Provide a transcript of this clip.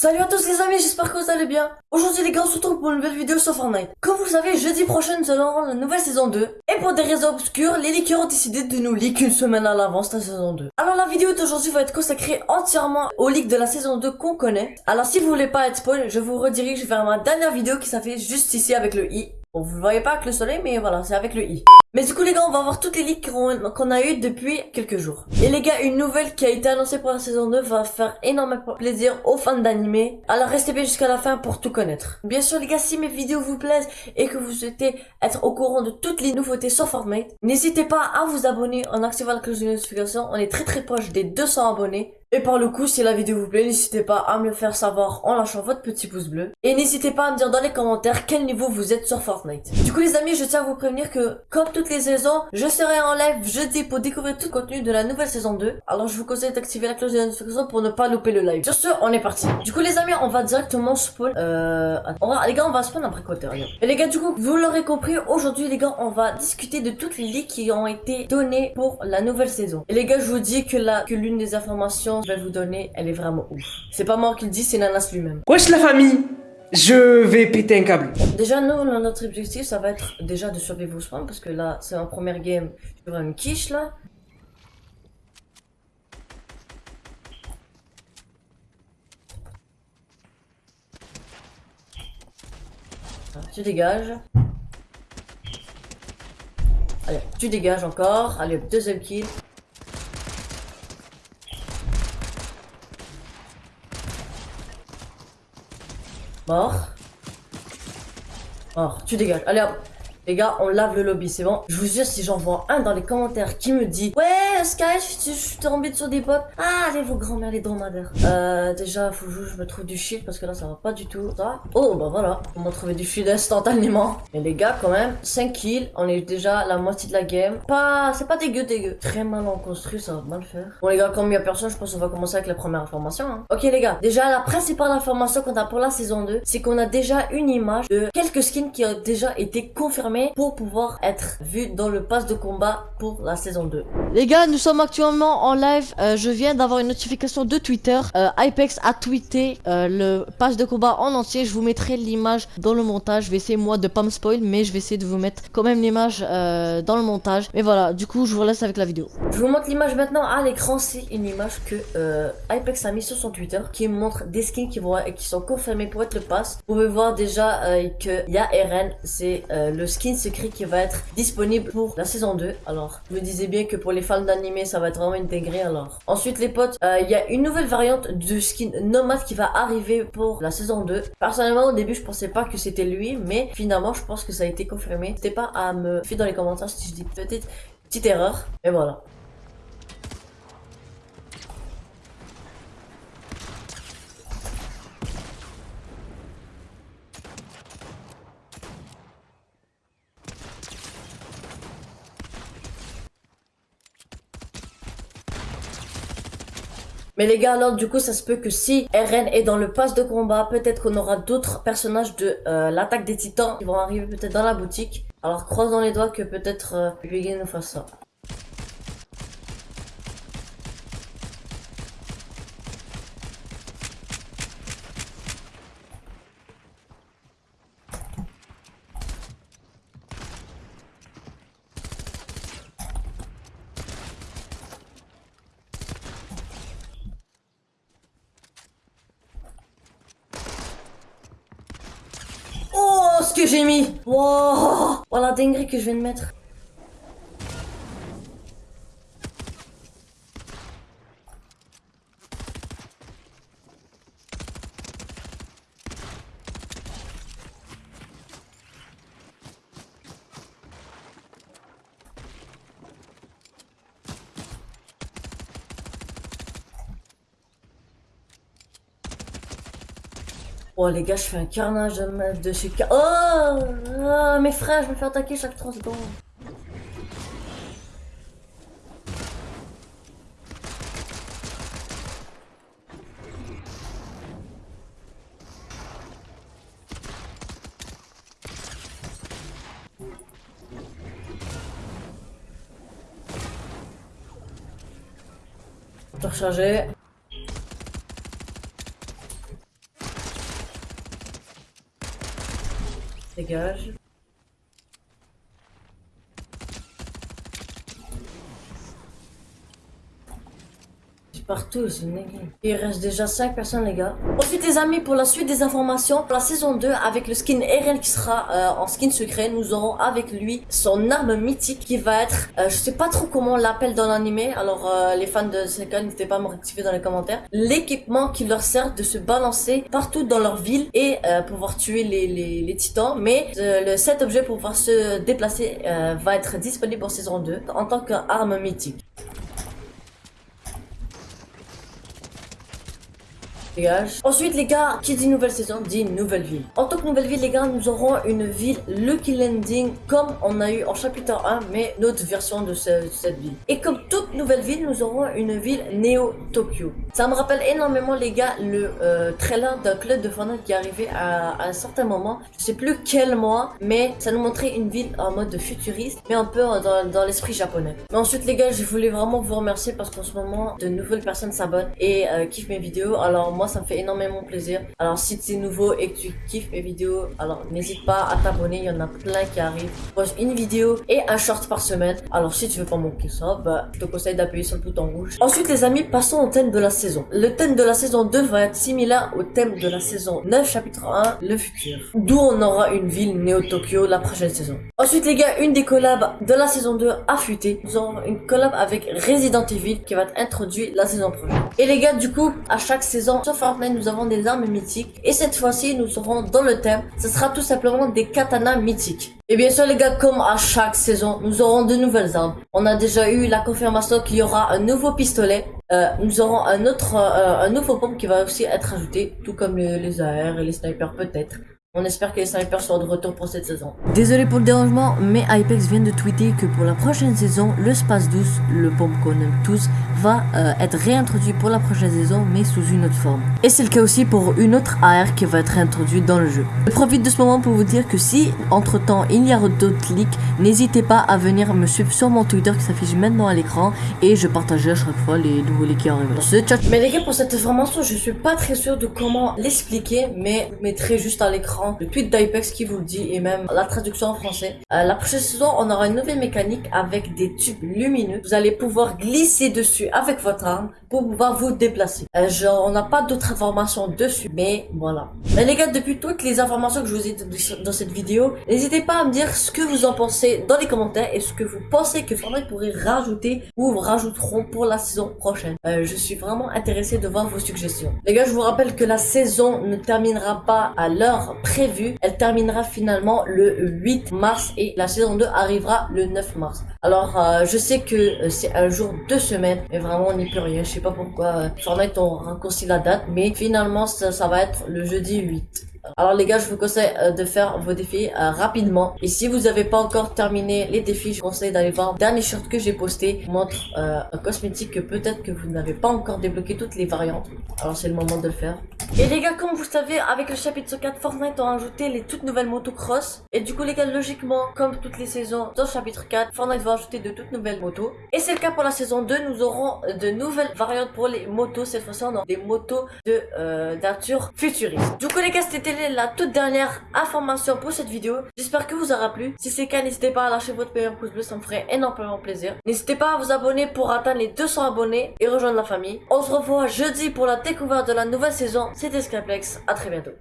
Salut à tous les amis, j'espère que vous allez bien. Aujourd'hui les gars, on se retrouve pour une nouvelle vidéo sur Fortnite. Comme vous savez, jeudi prochain nous allons la nouvelle saison 2. Et pour des raisons obscures, les leakers ont décidé de nous leak une semaine à l'avance la saison 2. Alors la vidéo d'aujourd'hui va être consacrée entièrement au leak de la saison 2 qu'on connaît. Alors si vous voulez pas être spoil, je vous redirige vers ma dernière vidéo qui s'affiche juste ici avec le i. Bon, vous le voyez pas avec le soleil, mais voilà, c'est avec le i. Mais du coup les gars, on va voir toutes les leaks qu'on a eu depuis quelques jours. Et les gars, une nouvelle qui a été annoncée pour la saison 2 va faire énormément plaisir aux fans d'animé. Alors restez bien jusqu'à la fin pour tout connaître. Bien sûr les gars, si mes vidéos vous plaisent et que vous souhaitez être au courant de toutes les nouveautés sur Fortnite, n'hésitez pas à vous abonner en activant la cloche de notification. On est très très proche des 200 abonnés. Et par le coup, si la vidéo vous plaît, n'hésitez pas à me le faire savoir en lâchant votre petit pouce bleu. Et n'hésitez pas à me dire dans les commentaires quel niveau vous êtes sur Fortnite. Du coup les amis, je tiens à vous prévenir que comme toutes les saisons, je serai en live jeudi pour découvrir tout le contenu de la nouvelle saison 2. Alors je vous conseille d'activer la cloche de notification pour ne pas louper le live. Sur ce, on est parti. Du coup les amis, on va directement spawn. Euh, on va, les gars, on va spawn après côté. Et les gars, du coup, vous l'aurez compris, aujourd'hui les gars, on va discuter de toutes les leaks qui ont été données pour la nouvelle saison. Et les gars, je vous dis que la, que l'une des informations que je vais vous donner, elle est vraiment ouf. C'est pas moi qui le dis, c'est Nanas lui-même. Wesh la famille Je vais péter un câble. Déjà, nous, notre objectif, ça va être déjà de survivre au spawn, parce que là, c'est en première game, je une quiche, là. Ah, Tu dégages. Allez, tu dégages encore. Allez, deuxième kill. Mort. Mort. Tu dégages. Allez hop. Les gars, on lave le lobby, c'est bon. Je vous jure, si j'en vois un dans les commentaires qui me dit Ouais, Sky, je, suis tombé sur des potes. Ah, allez, vos grands-mères, les dromadaires. Euh, déjà, faut que je me trouve du shield parce que là, ça va pas du tout. Ça. Oh, bah voilà. On m'a trouvé du shield instantanément. Mais les gars, quand même, 5 kills. On est déjà la moitié de la game. Pas, c'est pas dégueu, dégueu. Très mal en construit, ça va mal faire. Bon, les gars, comme il y a personne, je pense qu'on va commencer avec la première information. Hein. Ok, les gars. Déjà, la principale information qu'on a pour la saison 2, c'est qu'on a déjà une image de quelques skins qui ont déjà été confirmés pour pouvoir être vu dans le pass de combat pour la saison 2. Les gars, sommes actuellement en live. Euh, je viens d'avoir une notification de Twitter. Euh, Hypex a tweeté euh, le pass de combat en entier. Je vous mettrai l'image dans le montage. Je vais essayer moi de pas me spoil, mais je vais essayer de vous mettre quand même l'image euh, dans le montage. Mais voilà, du coup, je vous laisse avec la vidéo. Je vous montre l'image maintenant à l'écran. C'est une image que Hypex a mis sur son Twitter qui montre des skins qui, vont, qui sont confirmés pour être le pass. Vous pouvez voir déjà euh, qu'il y a RN, c'est le skin secret qui va être disponible pour la saison 2. Alors, je me disais bien que pour les fans d'animé, ça va être vraiment intégré. Alors, ensuite les potes, euh, il y a une nouvelle variante de skin Nomad qui va arriver pour la saison 2. Personnellement, au début, je pensais pas que c'était lui, mais finalement, je pense que ça a été confirmé. N'hésitez pas à me faire dans les commentaires si je dis peut-être petite erreur. Et voilà. Mais les gars, alors du coup, ça se peut que si RN est dans le pass de combat, peut-être qu'on aura d'autres personnages de euh, l'attaque des titans qui vont arriver peut-être dans la boutique. Alors croisons les doigts que peut-être euh, nous fasse ça. Oh, ce que j'ai mis Wow Oh la dinguerie que je viens de mettre. Oh les gars, je fais un carnage de de chez... Oh, Ah, Mes frères, je me fais attaquer chaque 3 secondes. Recharger. Dégage. Partout, c'est Il reste déjà 5 personnes, les gars. Ensuite, les amis, pour la suite des informations, pour la saison 2, avec le skin Eren qui sera euh, en skin secret, nous aurons avec lui son arme mythique qui va être, euh, je sais pas trop comment on l'appelle dans l'animé, alors euh, les fans de Sekai, n'hésitez pas à me rectifier dans les commentaires. L'équipement qui leur sert de se balancer partout dans leur ville et pouvoir tuer les, les, les titans. Mais le cet objet pour pouvoir se déplacer va être disponible pour saison 2 en tant qu'arme mythique. Ensuite, les gars, qui dit nouvelle saison, dit nouvelle ville. En tant que nouvelle ville, les gars, nous aurons une ville Lucky Landing comme on a eu en chapitre 1, mais notre version de cette ville. Et comme toute nouvelle ville, nous aurons une ville Neo Tokyo. Ça me rappelle énormément, les gars, le euh, trailer d'un club de Fortnite qui est arrivé à, un certain moment. Je sais plus quel mois, mais ça nous montrait une ville en mode futuriste, mais un peu dans, l'esprit japonais. Mais ensuite, les gars, je voulais vraiment vous remercier parce qu'en ce moment, de nouvelles personnes s'abonnent et euh, kiffent mes vidéos. Alors moi, ça me fait énormément plaisir. Alors si tu es nouveau et que tu kiffes mes vidéos, alors n'hésite pas à t'abonner, il y en a plein qui arrivent. Je poste une vidéo et un short par semaine. Alors si tu veux pas manquer ça, bah, je te conseille d'appuyer sur le bouton rouge. Ensuite les amis, passons au thème de la saison. Le thème de la saison 2 va être similaire au thème de la saison 9 chapitre 1, le futur. D'où on aura une ville Néo-Tokyo la prochaine saison. Ensuite les gars, une des collabs de la saison 2 a fuité. Nous aurons une collab avec Resident Evil qui va être introduite la saison prochaine. Et les gars, du coup, à chaque saison, sauf Nous avons des armes mythiques. Et cette fois-ci, nous serons dans le thème. Ce sera tout simplement des katanas mythiques. Et bien sûr les gars, comme à chaque saison, nous aurons de nouvelles armes. On a déjà eu la confirmation qu'il y aura un nouveau pistolet. Euh, nous aurons un autre, euh, un nouveau pompe qui va aussi être ajouté, tout comme les, les AR et les snipers peut-être. On espère que les snipers seront de retour pour cette saison. Désolé pour le dérangement, mais Hypex vient de tweeter que pour la prochaine saison, le Space Douce, le pompe qu'on aime tous, va euh, être réintroduit pour la prochaine saison, mais sous une autre forme. Et c'est le cas aussi pour une autre AR qui va être réintroduite dans le jeu. Je profite de ce moment pour vous dire que si, entre temps, il y a d'autres leaks, n'hésitez pas à venir me suivre sur mon Twitter qui s'affiche maintenant à l'écran, et je partagerai à chaque fois les nouveaux leaks qui arrivent. Ce chat. Mais les gars, pour cette information, je suis pas très sûr de comment l'expliquer, mais je mettrai juste à l'écran le tweet d'Ipex qui vous le dit et même la traduction en français. Euh, la prochaine saison, on aura une nouvelle mécanique avec des tubes lumineux. Vous allez pouvoir glisser dessus avec votre arme pour pouvoir vous déplacer. Euh, on n'a pas d'autres informations dessus, mais voilà. Mais les gars, depuis toutes les informations que je vous ai données dans cette vidéo, n'hésitez pas à me dire ce que vous en pensez dans les commentaires et ce que vous pensez que Fortnite pourrait rajouter ou rajouteront pour la saison prochaine. Euh, je suis vraiment intéressé de voir vos suggestions. Les gars, je vous rappelle que la saison ne terminera pas à l'heure Elle terminera finalement le 8 mars et la saison 2 arrivera le 9 mars. Alors, euh, je sais que c'est un jour, deux semaines, mais vraiment on n'y peut rien. Je sais pas pourquoi Fortnite ont raccourci la date, mais finalement ça, va être le jeudi 8. Alors les gars, je vous conseille euh, de faire vos défis euh, rapidement. Et si vous n'avez pas encore terminé les défis, je vous conseille d'aller voir le dernier shirt que j'ai posté. montre euh, un cosmétique que peut-être que vous n'avez pas encore débloqué toutes les variantes. Alors c'est le moment de le faire. Et les gars, comme vous savez, avec le chapitre 4, Fortnite ont ajouté les toutes nouvelles motos cross. Et du coup les gars, logiquement, comme toutes les saisons dans le chapitre 4, Fortnite va ajouter de toutes nouvelles motos. Et c'est le cas pour la saison 2, nous aurons de nouvelles variantes pour les motos. Cette fois-ci, on aura des motos de euh, nature futuriste. Du coup les gars, c'était la toute dernière information pour cette vidéo. J'espère que vous aura plu. Si c'est le cas, n'hésitez pas à lâcher votre meilleur pouce bleu, ça me ferait énormément plaisir. N'hésitez pas à vous abonner pour atteindre les 200 abonnés et rejoindre la famille. On se revoit jeudi pour la découverte de la nouvelle saison. C'était Skyplex, à très bientôt.